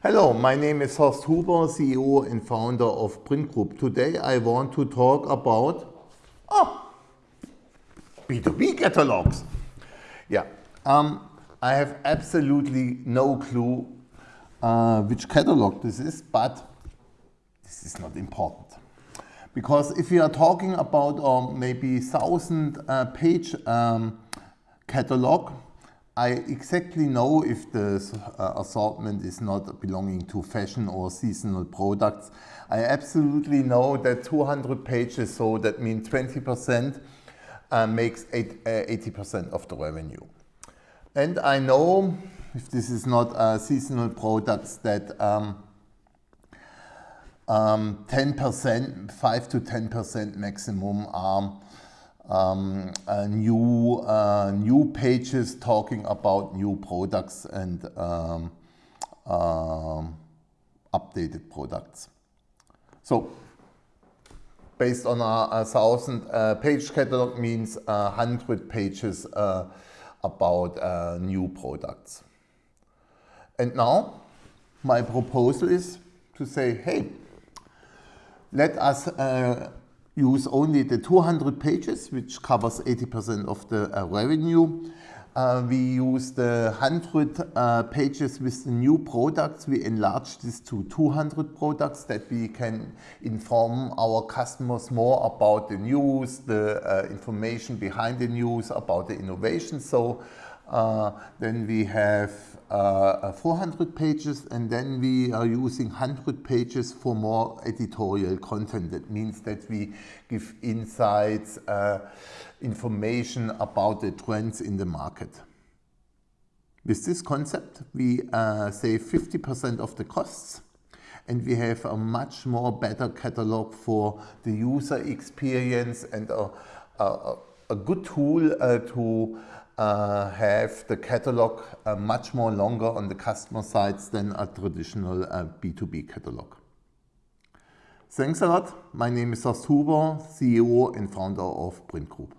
Hello, my name is Horst Huber, CEO and founder of Print Group. Today I want to talk about oh, B2B catalogs. Yeah, um, I have absolutely no clue uh, which catalog this is, but this is not important. Because if we are talking about um, maybe thousand uh, page um, catalog, I exactly know if the uh, assortment is not belonging to fashion or seasonal products. I absolutely know that 200 pages, so that means 20% uh, makes 80% uh, of the revenue. And I know, if this is not uh, seasonal products, that 10%, um, 5 um, to 10% maximum are um, new, uh, new pages talking about new products and um, uh, updated products. So based on a, a thousand uh, page catalog means a hundred pages uh, about uh, new products. And now my proposal is to say, hey, let us uh, use only the 200 pages, which covers 80% of the uh, revenue. Uh, we use the 100 uh, pages with the new products. We enlarge this to 200 products that we can inform our customers more about the news, the uh, information behind the news, about the innovation. So then we have uh, 400 pages and then we are using 100 pages for more editorial content. That means that we give insights, uh, information about the trends in the market. With this concept, we uh, save 50% of the costs and we have a much more better catalog for the user experience and a, a, a good tool uh, to uh, have the catalog uh, much more longer on the customer sides than a traditional uh, B2B catalog. Thanks a lot. My name is Horst Huber, CEO and founder of Print Group.